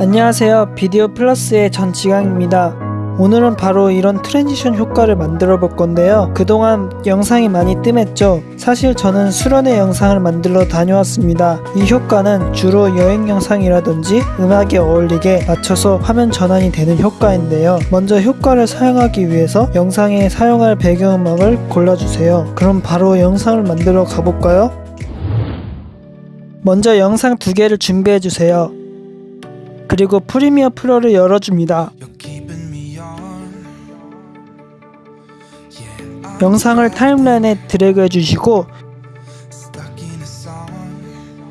안녕하세요. 비디오 플러스의 전지강입니다. 오늘은 바로 이런 transition 효과를 만들어 볼 건데요. 그동안 영상이 많이 뜸했죠. 사실 저는 수련회 영상을 만들러 다녀왔습니다. 이 효과는 주로 여행 영상이라든지 음악에 어울리게 맞춰서 화면 전환이 되는 효과인데요. 먼저 효과를 사용하기 위해서 영상에 사용할 배경음악을 골라주세요. 그럼 바로 영상을 만들어 가볼까요? 먼저 영상 두 개를 준비해 주세요. 그리고 프리미어 프로를 열어줍니다. 영상을 타임라인에 드래그 해주시고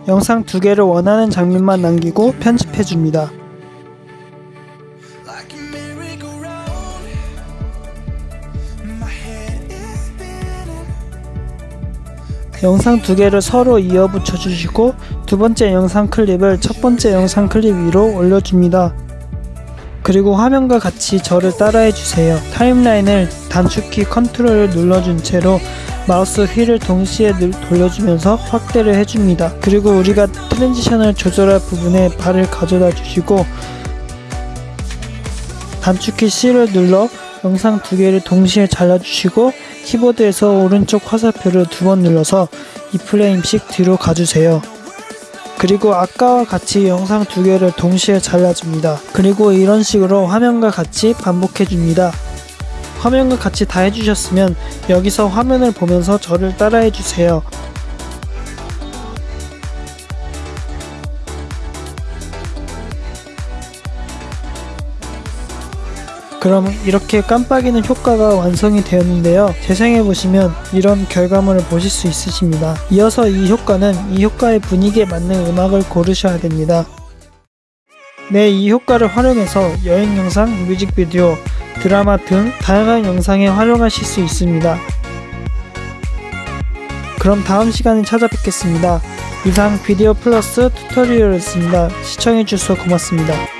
영상 두 개를 원하는 장면만 남기고 편집해줍니다. 영상 두 개를 서로 이어 붙여 주시고 두 번째 영상 클립을 첫 번째 영상 클립 위로 올려줍니다. 그리고 화면과 같이 저를 따라해 주세요. 타임라인을 단축키 컨트롤을 눌러준 채로 마우스 휠을 동시에 돌려주면서 확대를 해줍니다. 그리고 우리가 transition을 조절할 부분에 바를 가져다 주시고 단축키 C를 눌러 영상 두 개를 동시에 잘라주시고 키보드에서 오른쪽 화살표를 두 번 눌러서 2프레임씩 뒤로 가주세요. 그리고 아까와 같이 영상 두 개를 동시에 잘라줍니다. 그리고 이런 식으로 화면과 같이 반복해줍니다. 화면과 같이 다 해주셨으면 여기서 화면을 보면서 저를 따라해주세요. 그럼 이렇게 깜빡이는 효과가 완성이 되었는데요. 재생해보시면 이런 결과물을 보실 수 있으십니다. 이어서 이 효과는 이 효과의 분위기에 맞는 음악을 고르셔야 됩니다. 네, 이 효과를 활용해서 여행 영상, 뮤직비디오, 드라마 등 다양한 영상에 활용하실 수 있습니다. 그럼 다음 시간에 찾아뵙겠습니다. 이상 비디오 플러스 튜토리얼이었습니다. 시청해주셔서 고맙습니다.